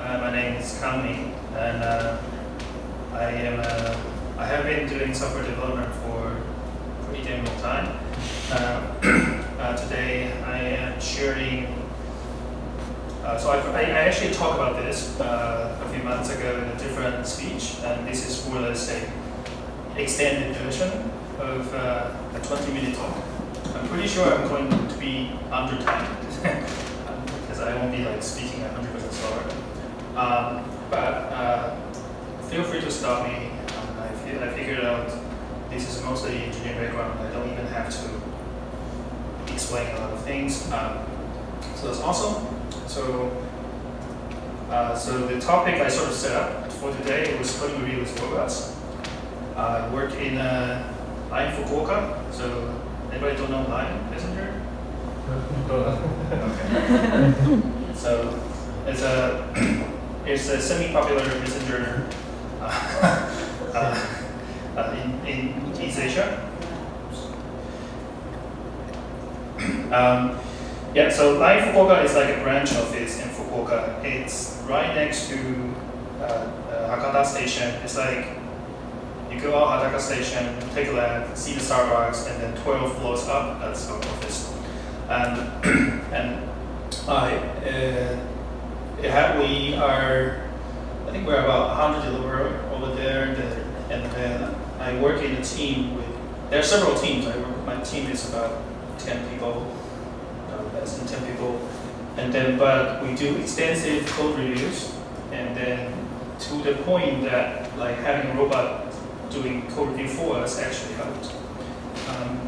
Uh, my name is Kang Mi, and uh, I am uh, I have been doing software development for pretty damn long time. Uh, uh, today I am sharing. Uh, so I, I actually talked about this a few months ago in a different speech, and this is more or less a extended version of a 20-minute talk. I'm pretty sure I'm going to be under time because I won't be like speaking 100% slower. Um, but uh, feel free to stop me. Um, I, feel, I figured out this is mostly engineering background. I don't even have to explain a lot of things. Um, so that's awesome. So, uh, so the topic I sort of set up for today was coding review with robots. I work in uh, Line Fukuoka. So anybody don't know Line Messenger? Okay. so it's a it's a semi-popular messenger uh, uh, uh, in, in East Asia. Um, yeah, so Line Fukuoka is like a branch office in Fukuoka. It's right next to uh, uh, Hakata Station. It's like you go out Hakata Station, take a left, see the Starbucks, and then 12 floors up, that's our office. And, and I, uh, we are, I think we're about 100 developer over there, the, and then I work in a team with, there are several teams. I work, my team is about 10 people, no, less than 10 people. And then, but we do extensive code reviews, and then to the point that like having a robot doing code review for us actually helped. Um,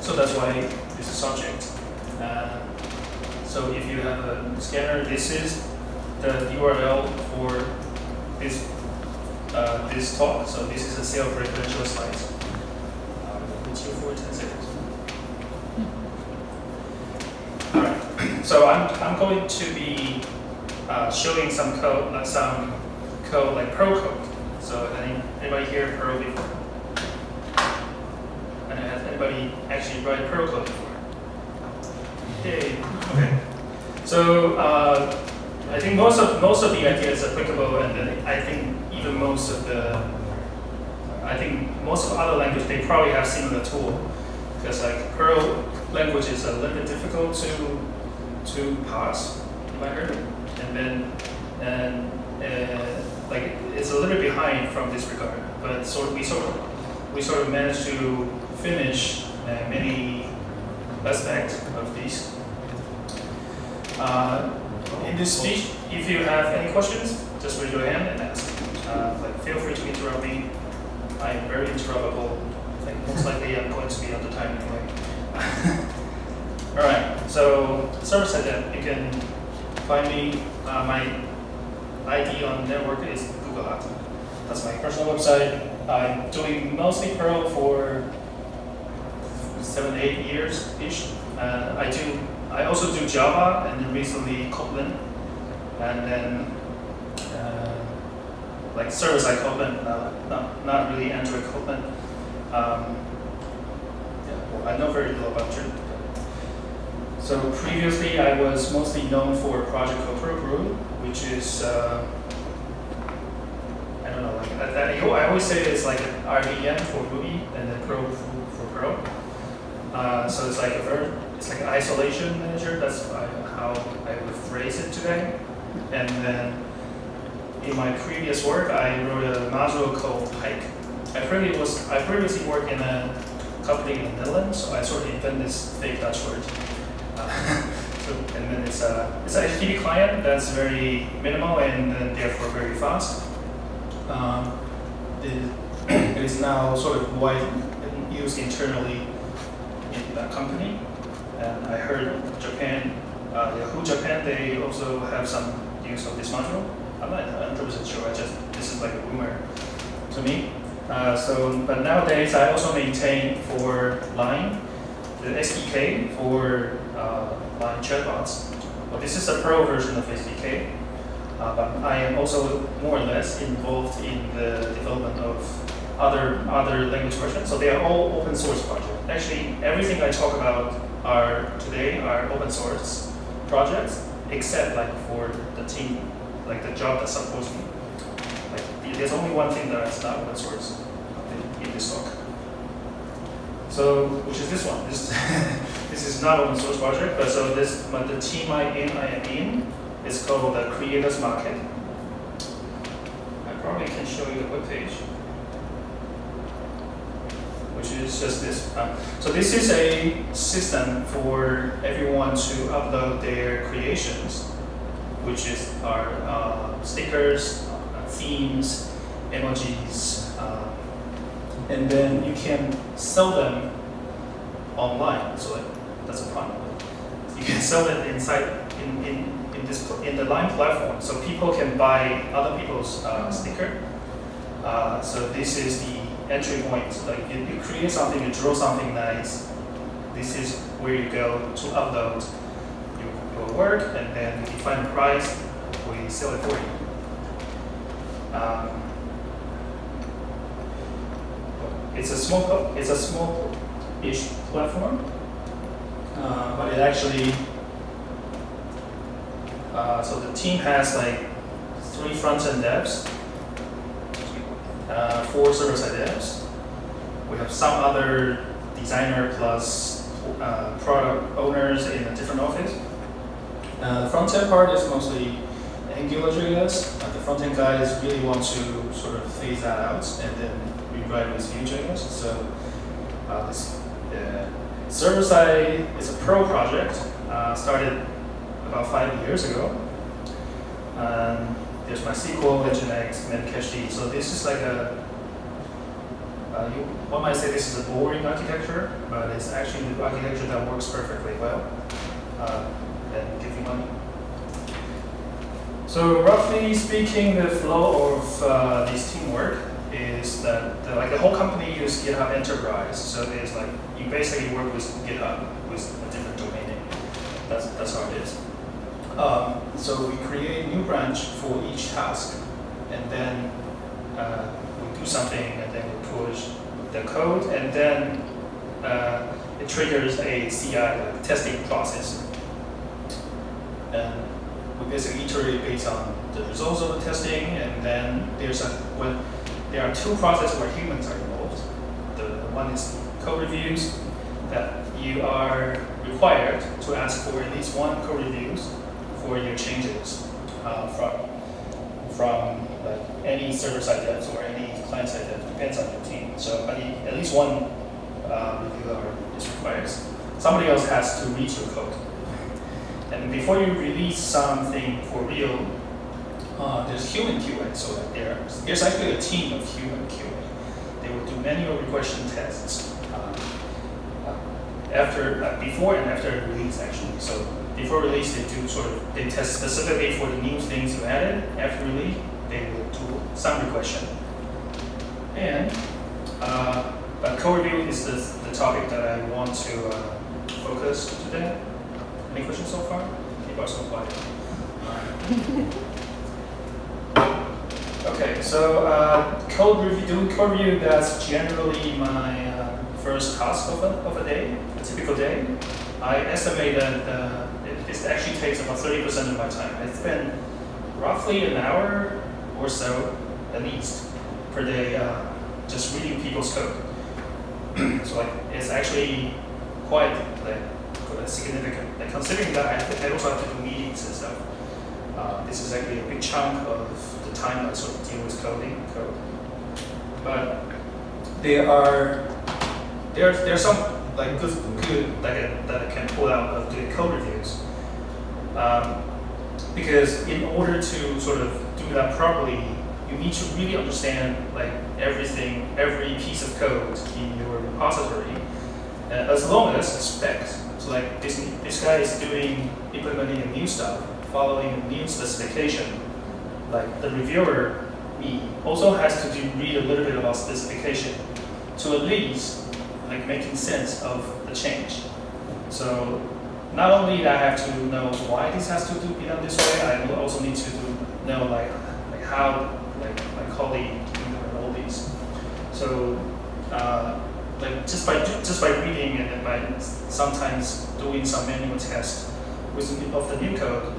so that's why this is subject. Uh, so if you have a scanner, this is the URL for this uh, this talk. So this is a self-referential slide. Um, which you for 10 seconds. All right. So I'm, I'm going to be uh, showing some code, like some code like Perl code. So any, anybody here Perl before? And has anybody actually write Perl code before? Yay. Okay. So uh, I think most of most of the ideas applicable, and I think even most of the I think most of other languages they probably have similar tool because like Perl language is a little bit difficult to to parse, heard, and then and uh, like it's a little bit behind from this regard, but sort of, we sort of we sort of managed to finish uh, many aspects of these. Uh, in this speech, if you have any questions, just raise your hand and ask. Uh, like, feel free to interrupt me. I am very interruptible. Most likely I'm going to be under time anyway. All right, so server then, you can find me. Uh, my ID on network is gugod. That's my personal website. I'm doing mostly Perl for seven, eight years-ish. Uh, I do I also do Java and then recently Kotlin, and then uh, like server-side Kotlin, uh, not, not really Android Kotlin. Um, yeah, well, I know very little about it. So previously, I was mostly known for project called perlbrew, which is uh, I don't know, like I, I always say it's like an RVM for Ruby and then Pro for Pro. Uh, so it's like a very it's like an isolation manager. That's how I would phrase it today. And then in my previous work, I wrote a module called Hijk. I previously was I previously worked in a company in the Netherlands, so I sort of invented this fake Dutch word. So, and then it's a it's an HTTP client that's very minimal and therefore very fast. Um, it, it is now sort of wide used internally in that company. And I heard Japan, uh, Yahoo Japan, they also have some use of this module. I'm not 100% sure, I just, this is like a rumor to me. Uh, so, but nowadays I also maintain for Line, the SDK for uh, Line chatbots. Well, this is a Perl version of SDK, uh, but I am also more or less involved in the development of other other language versions. So they are all open source projects. Actually, everything I talk about are today are open source projects, except like for the team like the job that supports me. Like there's only one thing that is not open source in, this talk. So, which is this one. This this is not open source project, but so this but the team I in I am in is called the Creators Market. I probably can show you the web page which is just this. Um, so this is a system for everyone to upload their creations, which is our uh, stickers, uh, themes, emojis, uh, and then you can sell them online. So that's a problem. You can sell it inside in, in, in this in the Line platform, so people can buy other people's uh, sticker. Uh, so this is the entry point. Like you, you create something, you draw something nice. This is where you go to upload your, your work, and then you define the price. We sell it for you. Um, it's a small, it's a small-ish platform, uh, but it actually. Uh, so the team has like three front-end devs uh, four server-side devs. We have some other designer plus uh, product owners in a different office. Uh, the front-end part is mostly Angular JS. Uh, the front-end guys really want to sort of phase that out and then rewrite with Vue.js. So uh, this uh, server-side is a pro project, uh, started about five years ago. Um, there's MySQL, Nginx, Memcached. So this is like a, uh, you, one might say this is a boring architecture, but it's actually the architecture that works perfectly well uh, and give you money. So roughly speaking, the flow of uh, this teamwork is that the, like the whole company uses GitHub Enterprise. So it's like you basically work with GitHub with a different domain name. That's that's how it is. Um, so we create a new branch for each task, and then uh, we do something, and then we push the code, and then uh, it triggers a CI like testing process. And we basically iterate based on the results of the testing, and then there's a when there are two processes where humans are involved. The, one is code reviews that you are required to ask for at least one code reviews for your changes uh, from from like any server-side devs or any client-side devs, depends on your team. So at least one uh, reviewer is required. Somebody else has to read your code. And before you release something for real, uh, there's human QA. So like there, there's actually a team of human QA. They will do manual regression tests uh, uh after, uh, before and after release actually. So before release, they do sort of, they test specifically for the new things you added. After release, they will do some regression. And uh, code review is the, the topic that I want to uh, focus today. Any questions so far? People are so quiet. okay, so uh, code review, doing code review, that's generally my uh, first task of a, of a day, a typical day. I estimate that uh, it actually takes about 30% of my time. I spend roughly an hour or so, at least, per day uh, just reading people's code. so like, it's actually quite like significant. Like considering that I, I also have to do meetings and stuff, uh, this is actually a big chunk of the time I sort of deal with coding code. But there are there there are some like good good that I, that I can pull out of doing code reviews. Um, because in order to sort of do that properly, you need to really understand like everything, every piece of code in your repository, uh, as long as it's specs. So like this, this guy is doing implementing a new stuff, following a new specification. Like the reviewer, me, also has to do, read a little bit about specification to at least like making sense of the change. So not only that I have to know why this has to be done this way, I also need to know like like how like my colleague implement all these. So uh, like just by just by reading and by sometimes doing some manual tests with of the new code,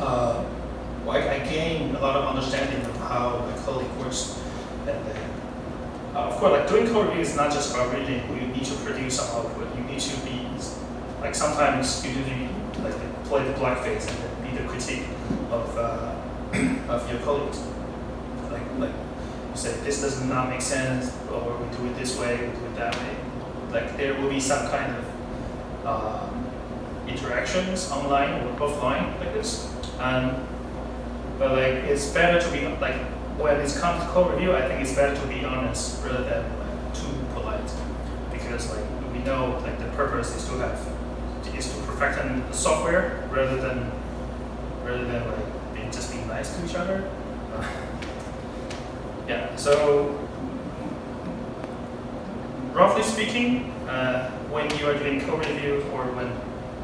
uh, I, I gain a lot of understanding of how my colleague works. And then, uh, of course, like doing review is not just about reading. You need to produce some output. You need to be like sometimes you do the, like play the blackface and be the critique of uh, of your colleagues. Like like you say this does not make sense, or we do it this way, we do it that way. Like there will be some kind of uh, interactions online or offline like this. And but like it's better to be like when it comes to code review, I think it's better to be honest rather than like, too polite because like we know like the purpose is to have is to perfect the software rather than rather than like being just being nice to each other. Yeah. So roughly speaking, uh, when you are doing code review or when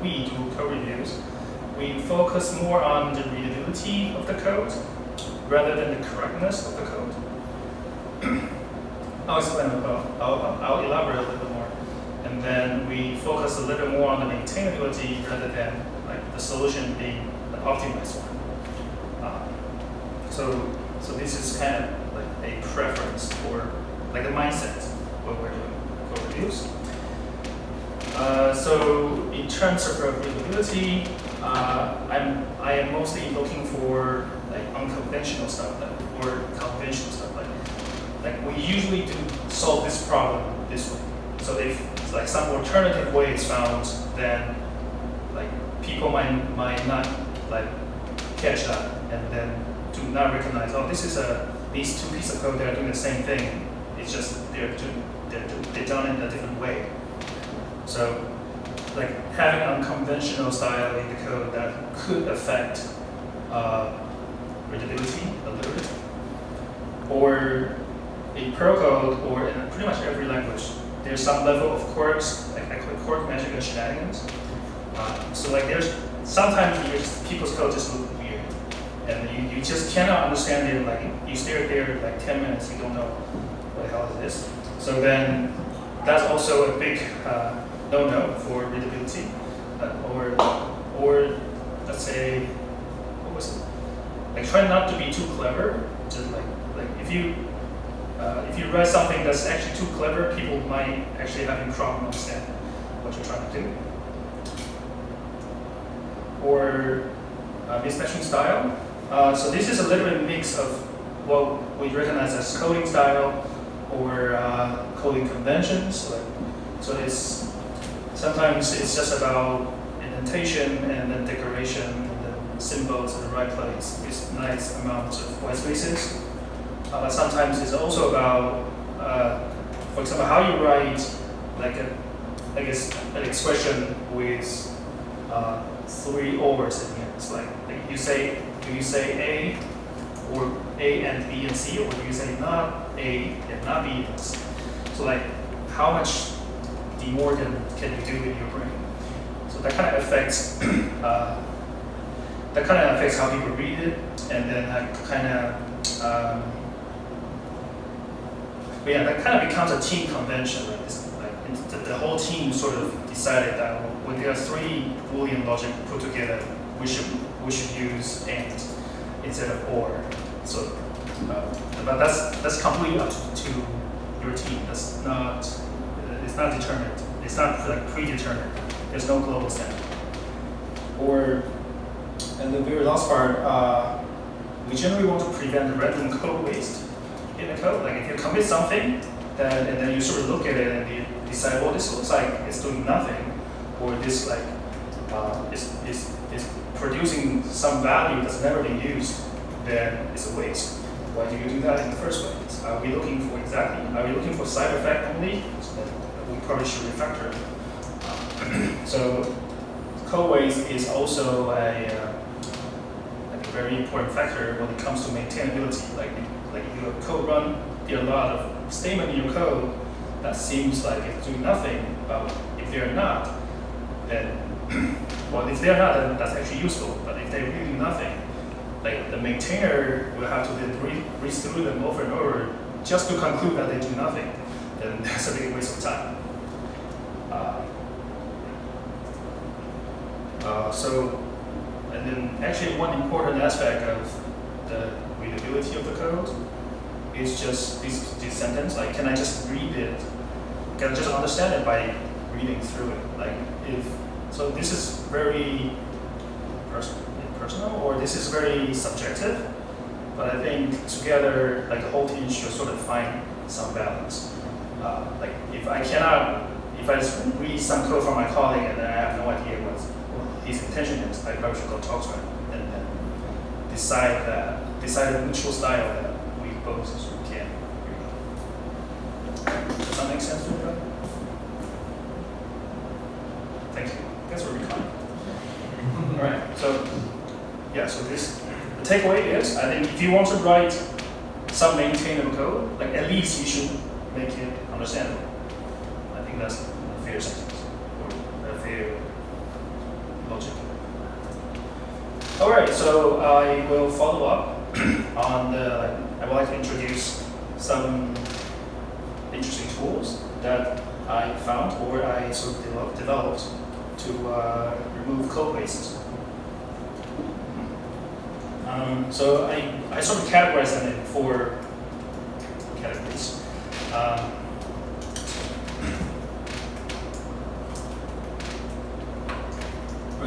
we do code reviews, we focus more on the readability of the code rather than the correctness of the code. I'll explain about, I'll, I'll elaborate a little bit more. And then we focus a little bit more on the maintainability rather than like the solution being an optimized one. Uh, so, so this is kind of like a preference or like a mindset when we're doing code reviews. Uh, so in terms of readability, uh, I'm I am mostly looking for like unconventional stuff like, or conventional stuff like like we usually do solve this problem this way. So if like some alternative way is found, then like people might might not like catch that and then do not recognize oh this is a these two pieces of code that are doing the same thing. It's just they're they're, they're done in a different way. So like having unconventional style in the code that could affect uh, readability a little bit. Or in Perl code or in pretty much every language, there's some level of quirks, like I call it quirk magic and shenanigans. Uh, so like there's sometimes just, people's code just look weird. And you, you just cannot understand it, like you stare at there for like 10 minutes, you don't know what the hell is this. So then that's also a big uh, no-no for readability, uh, or or let's say? Like try not to be too clever. Just like like if you uh, if you write something that's actually too clever, people might actually have a problem understand what you're trying to do. Or uh, mismatching style. Uh, so this is a little bit mix of what we recognize as coding style or uh, coding conventions. Like, so it's sometimes it's just about indentation and then decoration symbols in the right place with nice amounts of white spaces. Uh, but sometimes it's also about, uh, for example, how you write like a, I guess, an expression with uh, three ors in here. It's like, like you say, do you say A or A and B and C, or do you say not A and not B and C? So like, how much De Morgan can you do in your brain? So that kind of affects uh, that kind of affects how people read it, and then that kind of um, but yeah, that kind of becomes a team convention. Right? Like the, the whole team sort of decided that when there are three Boolean logic put together, we should we should use and instead of or. So, uh, but that's that's completely up to, to your team. That's not it's not determined. It's not like predetermined. There's no global standard. Or, and the very last part, uh, we generally want to prevent the random code waste in the code. Like if you commit something, then and then you sort of look at it and you decide, well, this looks like it's doing nothing, or this like uh, is, is, is producing some value that's never been used, then it's a waste. Why do you do that in the first place? Are we looking for exactly, are we looking for side effect only? So we probably should refactor. So code waste is also a, uh, a very important factor when it comes to maintainability. Like, like your code run, there are a lot of statement in your code that seems like it's doing nothing, but if they're not, then, well, if they're not, then that's actually useful. But if they really nothing, like the maintainer will have to then read, read through them over and over just to conclude that they do nothing, then that's a big waste of time. Uh, uh, so, and then actually one important aspect of the readability of the code is just this, sentence. Like, can I just read it? Can I just understand it by reading through it? Like, if so, this is very pers- personal, or this is very subjective. But I think together, like the whole team should sort of find some balance. Uh, like, if I cannot, if I just read some code from my colleague and then I have no idea what, what his intention is, I probably should go talk to him and then decide that decide mutual style that we both can. Does that make sense to everybody? Thank you. That's where we come. All right. So, yeah. So this the takeaway is I think if you want to write some maintainable code, like at least you should make it understandable. That's a fair sentence or a fair logic. All right, so I will follow up on the, I would like to introduce some interesting tools that I found or I sort of develop, developed to uh, remove code wastes. Um, so I, I sort of categorize them in four categories. Um,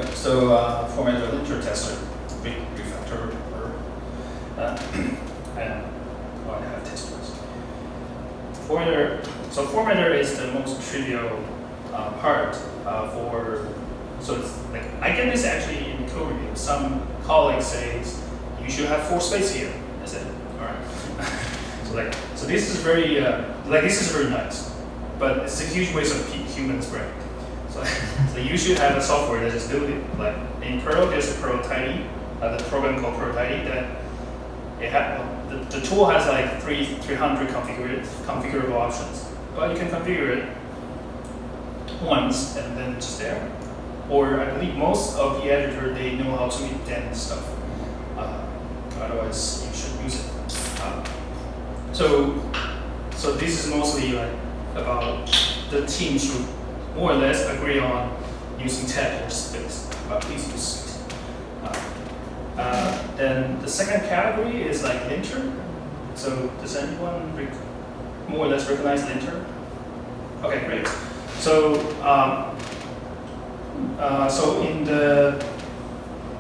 so uh, format a linter tester, re- refactor, or, uh, and oh, I have test testers. Formatter, so formatter is the most trivial uh, part uh, for, so it's like, I get this actually in code review. Some colleagues say you should have four space here. I said, all right. so like, so this is very, uh, like this is very nice, but it's a huge waste of pe- human brain. So, so you should have a software that just do it. Like in Perl, there's a Perl Tidy, uh, the program called Perl Tidy that it ha- the, the tool has like three 300 configurable configurable options, but you can configure it once and then just there. Or I believe most of the editor they know how to indent stuff. Uh, otherwise, you should use it. Uh, so, so this is mostly like about the team should more or less agree on using tag or space, but please use space. Uh, uh, then the second category is like linter. So does anyone more or less recognize linter? Okay, great. So, um, uh, so in the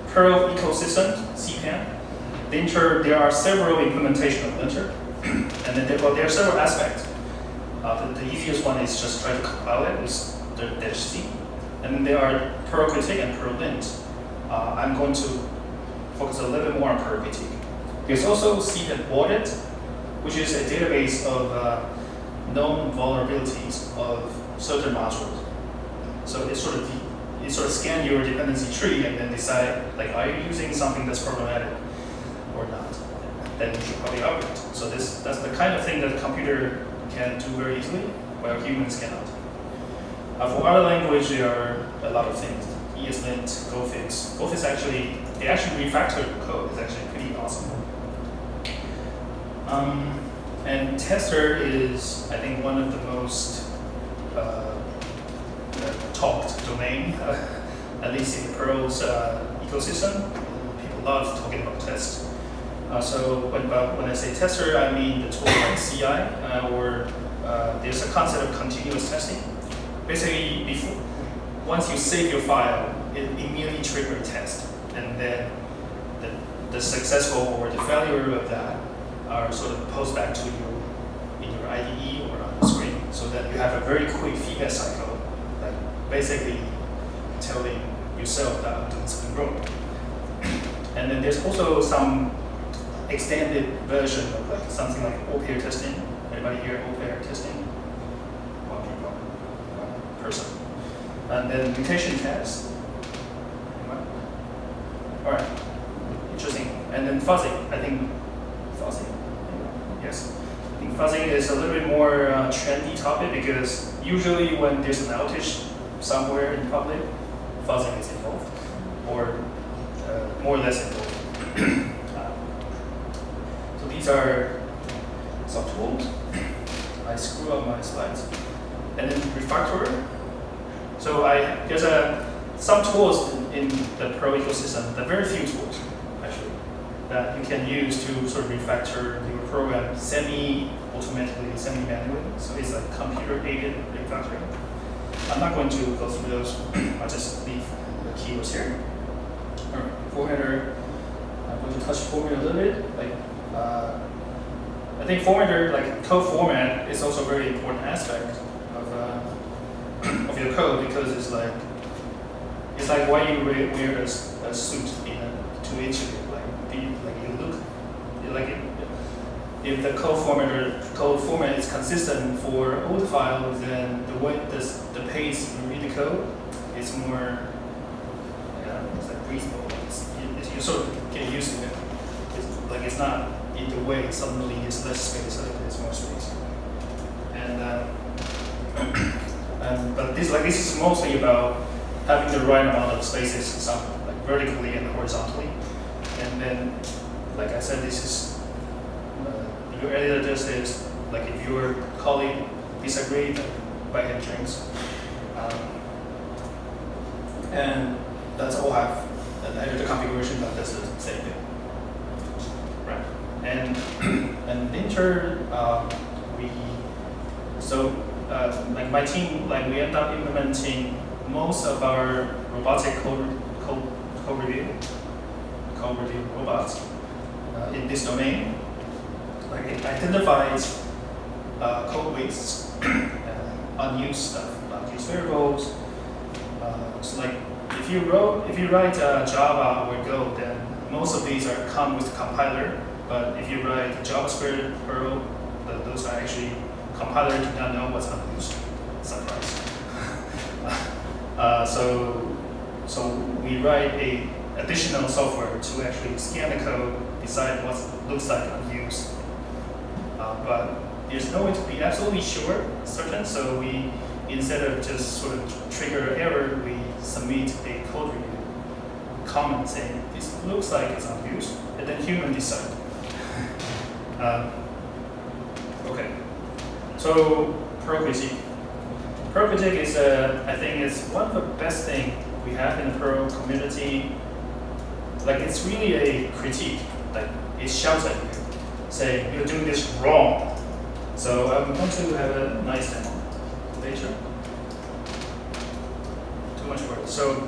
Perl ecosystem, CPAN, linter, there are several implementation of linter, and then there, well, there are several aspects. Uh, the, the easiest one is just try to compile it with the C, and there are Perl critique and Perl lint. Uh, I'm going to focus a little bit more on Perl critique. There's also CPAN audit, which is a database of uh, known vulnerabilities of certain modules. So it sort of it sort of scan your dependency tree and then decide like are you using something that's problematic or not. Then you should probably upgrade. So this that's the kind of thing that the computer can do very easily, while humans cannot. Uh, for other language, there are a lot of things. ESLint, GoFix. GoFix actually they actually refactor code. It's actually pretty awesome. Um, and tester is, I think, one of the most uh, uh, talked domain, uh, at least in the Perl's uh, ecosystem. People love talking about test. Uh, so when, when I say tester, I mean the tool like CI, or there's a concept of continuous testing. Basically, before, once you save your file, it immediately triggers a test, and then the, the successful or the failure of that are sort of posted back to you in your IDE or on the screen, so that you have a very quick feedback cycle, like basically telling yourself that I'm doing something wrong. And then there's also some extended version of like something like OPAIR testing. Anybody here OPAIR testing? One people, one person. And then mutation test. All right, interesting. And then fuzzing. I think fuzzing. Yes. I think fuzzing is a little bit more uh, trendy topic because usually when there's an outage somewhere in public, fuzzing is involved, or uh, more or less involved. Uh, so these are some tools. I screw up my slides. And then refactor. So I there's a some tools in, in the Perl ecosystem, but very few tools actually. that you can use to sort of refactor your program semi-automatically, semi-manually. So it's like computer-aided refactoring. I'm not going to go through those. I'll just leave the keywords here. All right, formatter. I'm going to touch format a little bit. Like, uh, I think formatter, like code format, is also a very important aspect uh, your code because it's like it's like why you wear, wear a, a suit in a, to interview. Like, be, like you look like it, if the code format code format is consistent for old files, then the way the, the pace you read the code is more yeah, it's like breathable. It's, you, you sort of get used to it. It's, like it's not in the way suddenly it's less space, it's more space. And uh, and but this like this is mostly about having the right amount of spaces, some like vertically and horizontally, and then like I said, this is your editor just is like if your colleague disagreed, buy him drinks. Um, and that's all I have an editor configuration that does the same thing. Right. And and linter, um, we so uh, like my team like we end up implementing most of our robotic code code, code review code review robots uh, in this domain like it identifies uh, code wastes, uh, unused stuff, unused variables. Uh, so like if you wrote, if you write Java or Go, then most of these are come with the compiler. But if you write JavaScript, Perl, those are actually compiler do not know what's unused. Surprise. Uh, so so we write a additional software to actually scan the code, decide what looks like unused, uh, but there's no way to be absolutely sure, certain, so we, instead of just sort of trigger error, we submit a code review comment saying, this looks like it's unused, and then human decide. okay, so Perl-Critique. Perl-Critique is, uh, I think, is one of the best thing we have in the Pro community. Like, it's really a critique. Like, it shouts at you say you're doing this wrong. So I'm going to have a nice demo later. Too much work. So,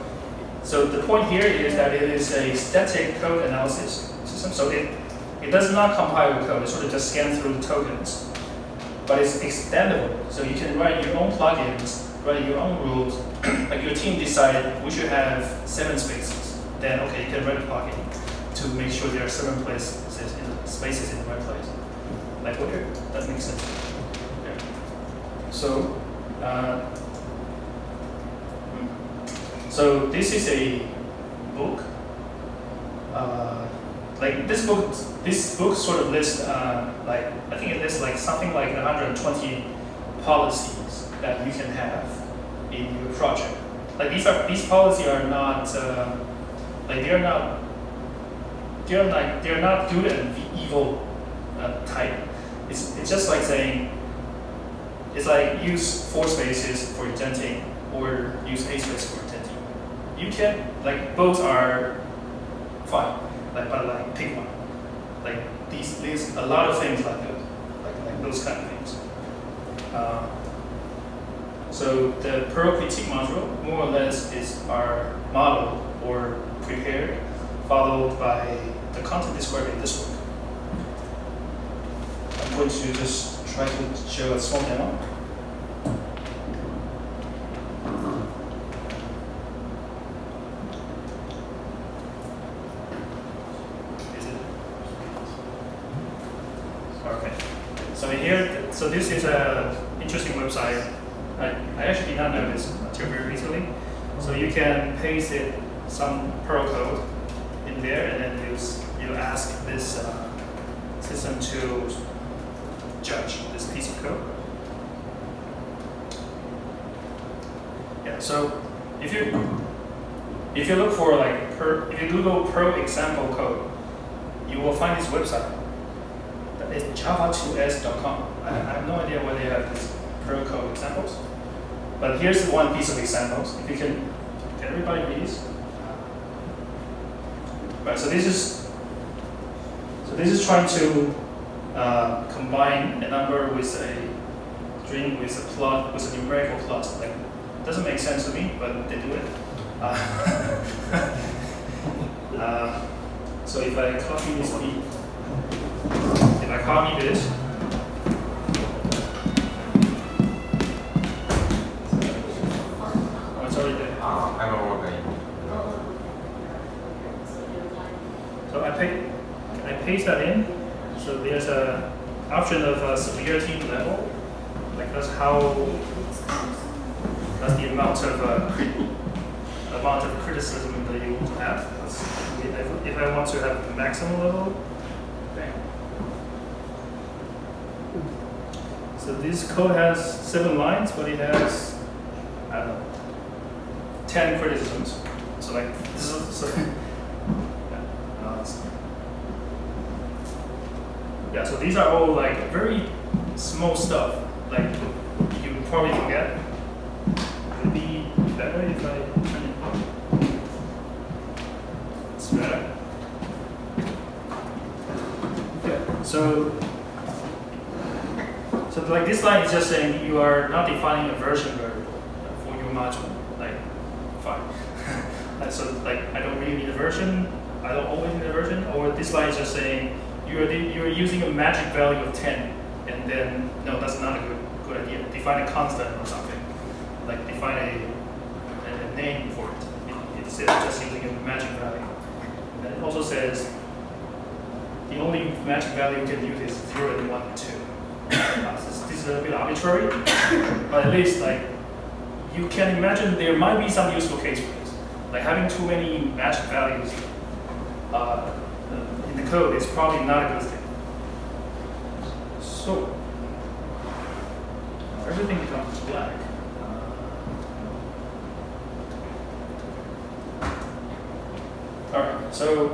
so the point here is that it is a static code analysis system. So it, it does not compile the code. It sort of just scans through tokens. But it's extendable. So you can write your own plugins, write your own rules. like your team decided we should have seven spaces. Then okay, you can write a plugin to make sure there are seven places in the spaces in the right place. Like okay, that makes sense. Yeah. So, uh, hmm. so this is a book. Uh, like this book, this book sort of lists uh, like I think it lists like something like 120 policies that you can have in your project. Like these are these policies are not uh, like they are not they're like they're not good and evil uh, type. It's it's just like saying it's like use four spaces for indenting or use a space for indenting. You can like both are fine. Like but like pick one. Like these these a lot of things like that. Like like those kind of things. Uh, so the Perl critique module more or less is our model or prepared, followed by the content described in this book. I'm going to just try to show a small demo. Is it? Okay. So here, so this is a interesting website. I, I actually did not know this until very recently. So you can paste it some Perl code in there, and then you you ask this uh, system to judge this piece of code. Yeah. So if you if you look for like per, if you Google Perl example code, you will find this website. It's java2s.com. I, I have no idea why they have these Perl code examples. But here's one piece of examples. If you can, can everybody read? Right, so this is So this is trying to uh, combine a number with a string with a plot with a numerical plot. Like it doesn't make sense to me, but they do it. Uh, uh, so if I copy this B, if I copy this, oh, it's already there. 아, I know what I So I I paste that in. So there's a option of uh, severity level. Like that's how that's the amount of uh, amount of criticism that you want to have. That's, if, if I want to have the maximum level, This code has seven lines, but it has I don't know ten criticisms. So like this is so. Yeah, uh, yeah, so these are all like very small stuff. Like you probably forget. Would it be better if I turn it? It's better. Okay, so so like this line is just saying you are not defining a version variable for your module. Like fine. So like I don't really need a version. I don't always need a version. Or this line is just saying you're you're using a magic value of ten, and then no, that's not a good good idea. Define a constant or something. Like define a, a, name for it. it. Of just using a magic value. And it also says the only magic value you can use is zero and one and two. A bit arbitrary, but at least like you can imagine there might be some useful case for this. Like having too many magic values uh, in the code is probably not a good thing. So everything becomes black. All right, so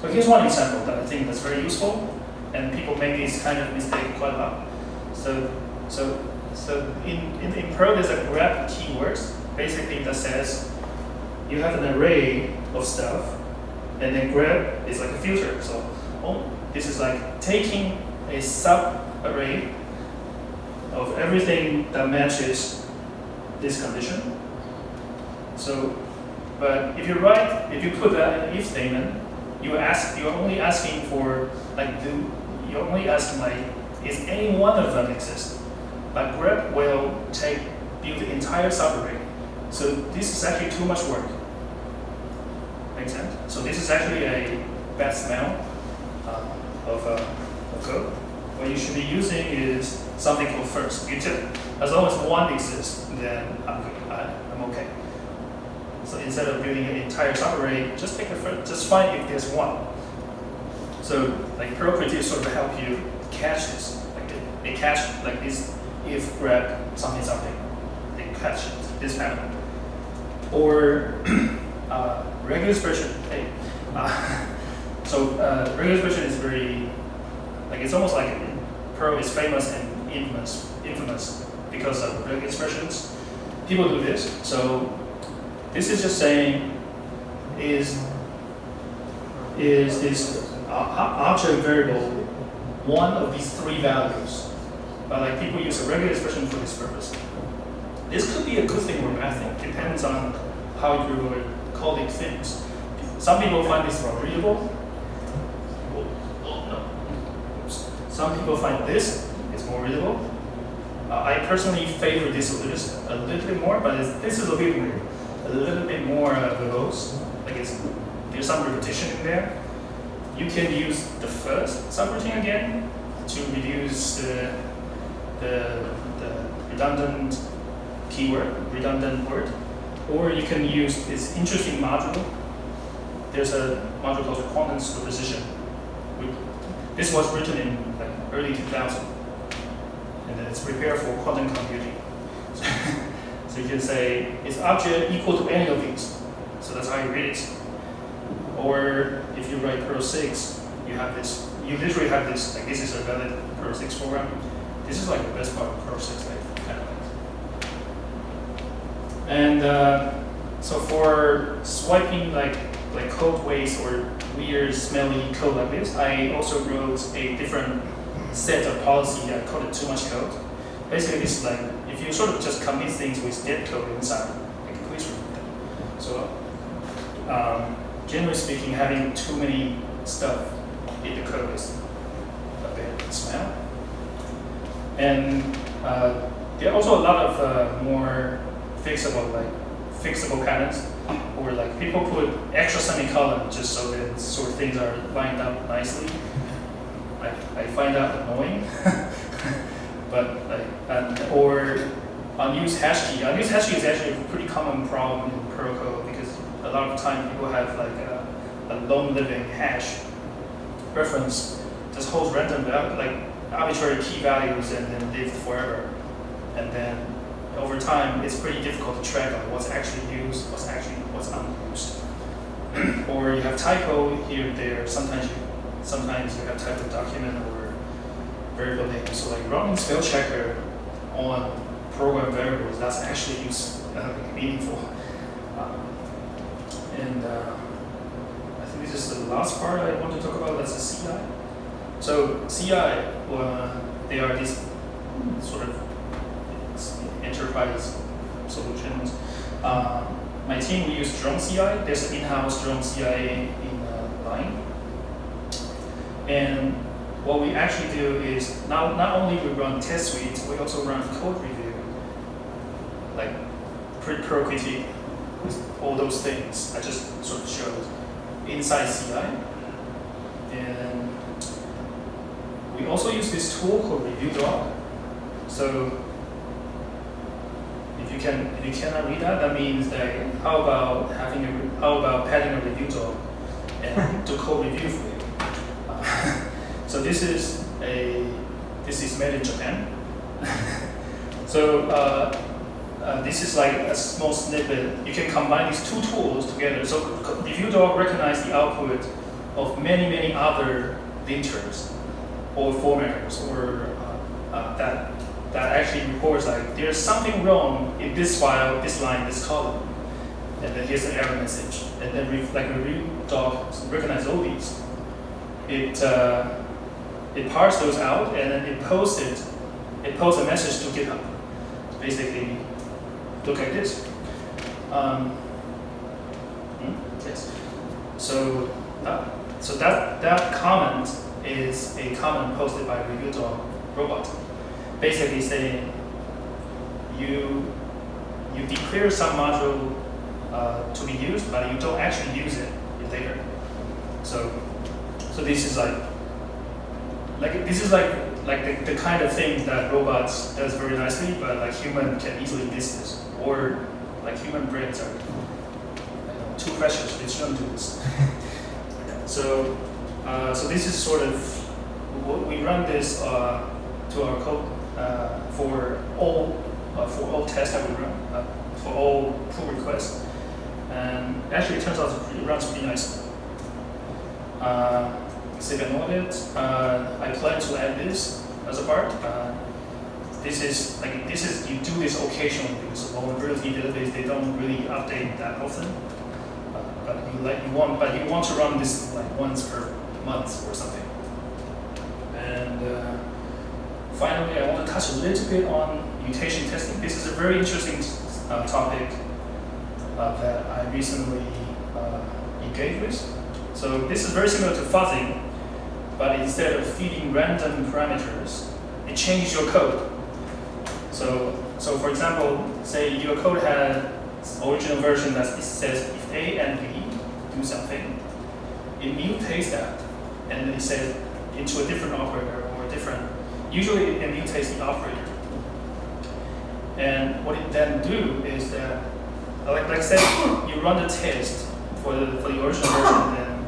so here's one example that I think that's very useful, and people make this kind of mistake quite a lot. So so so in in, in Perl there's a grep keywords basically that says you have an array of stuff, and then grep is like a filter. So oh, this is like taking a sub array of everything that matches this condition. So, but if you write, if you put that in if statement, you ask, you're only asking for like, do you're only estimate is any one of them exists. But grep will take build the entire subarray. So this is actually too much work. Make sense? So this is actually a bad smell uh, of, uh, of code. What you should be using is something called first. You just, as long as one exists, then I'm good. I'm okay. So instead of building an entire subarray, just take the first, just find if there's one. So like Perl Creative sort of help you catch this. Like they, they catch like this if grab something something. They catch it, this pattern. Or uh, regular expression. Hey, uh, so uh, regular expression is very like it's almost like Perl is famous and infamous, infamous because of regular expressions. People do this. So this is just saying is is this object variable one of these three values? But like people use a regular expression for this purpose. This could be a good thing or a bad thing. Depends on how you are calling things. Some people find this more readable. Oh. Some people find this is more readable. Uh, I personally favor this a little, a little bit more, but this is a bit weird. A little bit more uh, verbose. Like there's some repetition in there. You can use the first subroutine again to reduce the, the, the redundant keyword, redundant word. Or you can use this interesting module. There's a module called quantum superposition. This was written in like early 2000 and it's prepared for quantum computing. so you can say, is object equal to any of these? So that's how you read it. Or if you write Perl 6, you have this, you literally have this, like this is a valid Perl 6 program. This is like the best part of Perl 6, like, kind of like. And uh, so for swiping like like code waste or weird smelly code like this, I also wrote a different set of policy. Called it too much code. Basically, this is like if you sort of just commit things with dead code inside, like please remove them. So, um, generally speaking, having too many stuff in the code is a bad smell. And uh, there are also a lot of uh, more fixable, like fixable patterns, or like people put extra semicolon just so that sort of things are lined up nicely. I, I find that annoying, but like, and, or unused hash key. Unused hash key is actually a pretty common problem in Perl code because a lot of time people have like a, a long living hash reference just holds random like arbitrary key values and then live forever. And then over time, it's pretty difficult to track what's actually used, what's actually what's unused. or you have typo here and there. Sometimes you sometimes you have typo document or variable name. So like running spell checker on program variables, that's actually use, uh, meaningful. And uh, I think this is the last part I want to talk about. That's the CI. So CI, uh, they are these sort of enterprise solutions. Uh, my team, we use Drone CI. There's an in-house Drone CI in, uh, Line. And what we actually do is, not, not only we run test suites, we also run code review, like pre-Perl Critic, with all those things I just sort of showed inside CI. And we also use this tool called ReviewDog. So if you can, if you cannot read that, that means that how about having a, how about padding a review dog and do code review for you. Uh, so this is a, this is made in Japan. so uh, uh, this is like a small snippet. You can combine these two tools together. So review dog recognize the output of many, many other linters or formatters or uh, uh, that that actually reports like there's something wrong in this file, this line, this column. And then here's an error message. And then re like review dog recognize all these. It uh, it parses those out and then it posts it. It posts a message to GitHub. Basically, look at this. Um, hmm, yes. So uh, so that that comment is a comment posted by dog robot basically saying you you declare some module uh, to be used, but you don't actually use it later. So so this is like like this is like like the, the kind of thing that robots does very nicely, but like human can easily miss this. Or like human brains are too precious, they shouldn't do this. so uh, so this is sort of we run this uh, to our code uh, for all uh, for all tests that we run, uh, for all pull requests. And actually, it turns out it runs pretty nicely. Second audit, uh, I plan to add this as a part. Uh, this is like this is you do this occasionally because vulnerability database they don't really update that often. Uh, but you like you want but you want to run this like once per month or something. And uh, finally, I want to touch a little bit on mutation testing. This is a very interesting uh, topic uh, that I recently engaged with. So this is very similar to fuzzing, but instead of feeding random parameters, it changes your code. So, so for example, say your code had original version that says if A and B do something, it mutates that, and then it says into a different operator or a different Usually it mutates the operator. And what it then do is that, like, like say, you run the test for the, for the original version, and then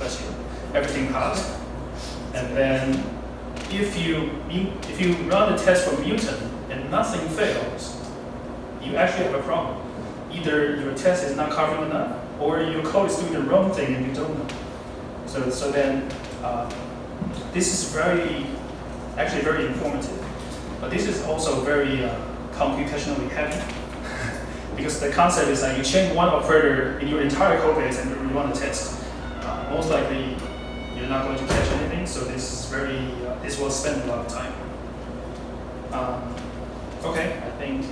let's you, everything passed. And then if you, if you run a test for mutant and nothing fails, you actually have a problem. Either your test is not covering enough, or your code is doing the wrong thing and you don't know. So, so then uh, this is very actually very informative. But this is also very uh, computationally heavy. because the concept is that you change one operator in your entire code base and you run a test. Uh, most likely, you're not going to catch anything, so this is very, uh, this will spend a lot of time. Um, okay, I think